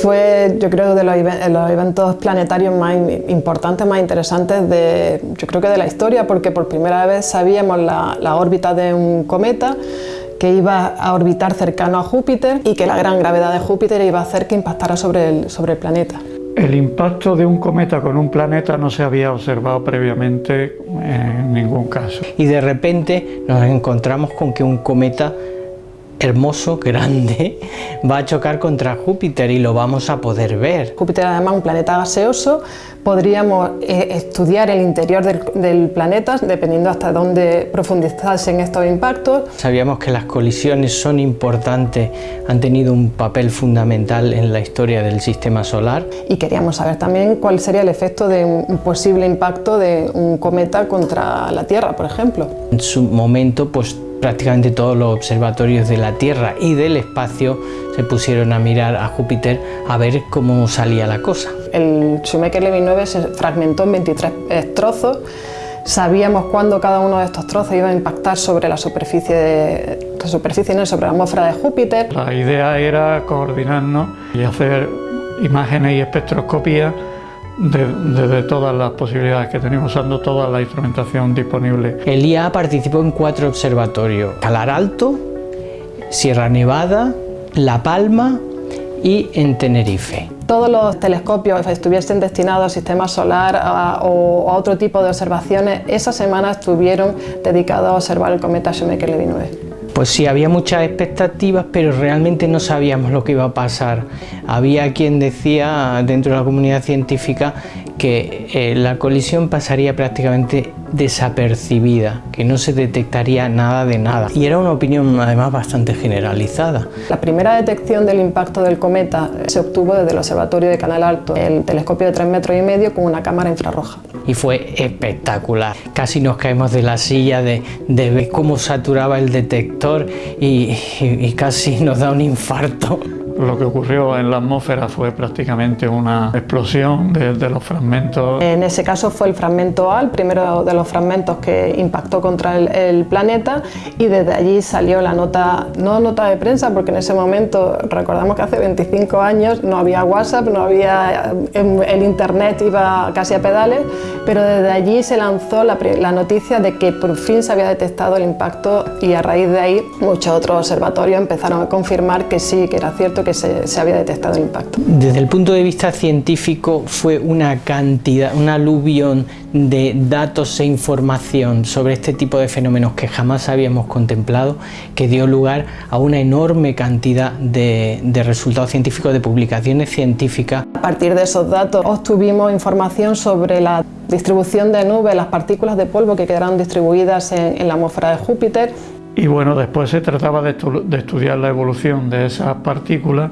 Fue, yo creo, de los, los, eventos planetarios más importantes, más interesantes de, yo creo que de la historia, porque por primera vez sabíamos la, la órbita de un cometa, que iba a orbitar cercano a Júpiter y que la gran gravedad de Júpiter iba a hacer que impactara sobre el, sobre el planeta. El impacto de un cometa con un planeta no se había observado previamente en ningún caso. Y de repente nos encontramos con que un cometa hermoso, grande, va a chocar contra Júpiter y lo vamos a poder ver. Júpiter además un planeta gaseoso, podríamos eh, estudiar el interior del, planeta dependiendo hasta dónde profundizasen estos impactos. Sabíamos que las colisiones son importantes, han tenido un papel fundamental en la historia del sistema solar. Y queríamos saber también cuál sería el efecto de un posible impacto de un cometa contra la Tierra, por ejemplo. En su momento, pues prácticamente todos los observatorios de la Tierra y del espacio se pusieron a mirar a Júpiter a ver cómo salía la cosa. El Shoemaker-Levy 9 se fragmentó en 23 trozos. Sabíamos cuándo cada uno de estos trozos iba a impactar sobre la superficie, de, la superficie no, sobre la atmósfera de Júpiter. La idea era coordinarnos y hacer imágenes y espectroscopía de, todas las posibilidades que tenemos usando toda la instrumentación disponible. El IA participó en cuatro observatorios, Calar Alto, Sierra Nevada, La Palma y en Tenerife. Todos los telescopios estuviesen destinados al sistema solar o a otro tipo de observaciones, esa semana estuvieron dedicados a observar el cometa Shoemaker-Levy 9. Pues sí, había muchas expectativas, pero realmente no sabíamos lo que iba a pasar. Había quien decía dentro de la comunidad científica que eh, la colisión pasaría prácticamente desapercibida, que no se detectaría nada de nada. Y era una opinión además bastante generalizada. La primera detección del impacto del cometa se obtuvo desde el Observatorio de Canal Alto, el telescopio de 3 metros y medio con una cámara infrarroja. Y fue espectacular. Casi nos caemos de la silla de, ver cómo saturaba el detector y casi nos da un infarto. Lo que ocurrió en la atmósfera fue prácticamente una explosión de, los fragmentos. En ese caso fue el fragmento A, primero de los fragmentos que impactó contra el, planeta y desde allí salió la nota, no nota de prensa, porque en ese momento, recordamos que hace 25 años no había WhatsApp, no había, el internet iba casi a pedales, pero desde allí se lanzó la, la noticia de que por fin se había detectado el impacto y a raíz de ahí muchos otros observatorios empezaron a confirmar que sí, que era cierto que se, había detectado el impacto. Desde el punto de vista científico fue una cantidad, un aluvión de datos e información sobre este tipo de fenómenos que jamás habíamos contemplado, que dio lugar a una enorme cantidad de, de resultados científicos, de publicaciones científicas. A partir de esos datos obtuvimos información sobre la distribución de nubes, las partículas de polvo que quedaron distribuidas en, en la atmósfera de Júpiter y bueno, después se trataba de, estudiar la evolución de esas partículas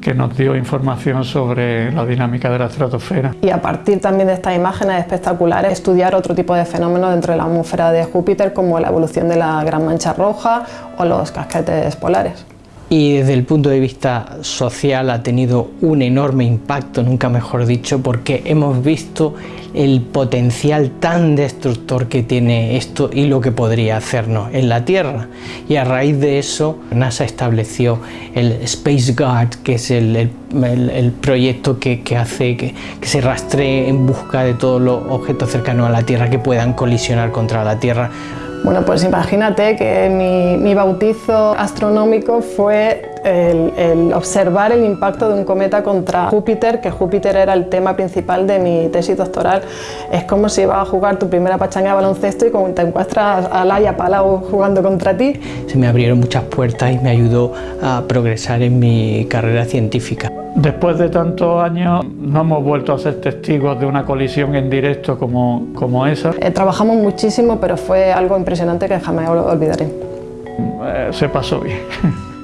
que nos dio información sobre la dinámica de la estratosfera. Y a partir también de estas imágenes espectaculares, estudiar otro tipo de fenómenos dentro de la atmósfera de Júpiter, como la evolución de la Gran Mancha Roja o los casquetes polares y desde el punto de vista social ha tenido un enorme impacto, nunca mejor dicho, porque hemos visto el potencial tan destructor que tiene esto y lo que podría hacernos en la Tierra. Y a raíz de eso, NASA estableció el Space Guard, que es el, proyecto que, hace que, que se rastree en busca de todos los objetos cercanos a la Tierra que puedan colisionar contra la Tierra. Bueno, pues imagínate que mi, bautizo astronómico fue el, observar el impacto de un cometa contra Júpiter, que Júpiter era el tema principal de mi tesis doctoral. Es como si ibas a jugar tu primera pachanga de baloncesto y como te encuentras a Laia Palau jugando contra ti. Se me abrieron muchas puertas y me ayudó a progresar en mi carrera científica. Después de tantos años no hemos vuelto a ser testigos de una colisión en directo como, como esa. Eh, trabajamos muchísimo, pero fue algo impresionante que jamás olvidaré. Eh, se pasó bien.